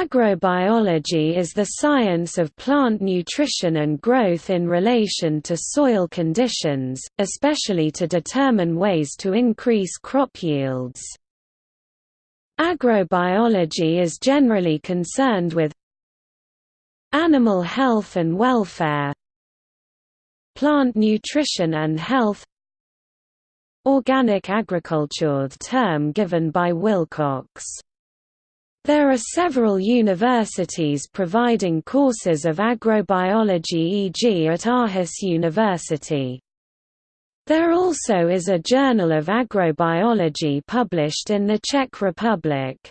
Agrobiology is the science of plant nutrition and growth in relation to soil conditions, especially to determine ways to increase crop yields. Agrobiology is generally concerned with animal health and welfare, plant nutrition and health, organic agriculture the term given by Wilcox. There are several universities providing courses of agrobiology e.g. at Aarhus University. There also is a Journal of Agrobiology published in the Czech Republic.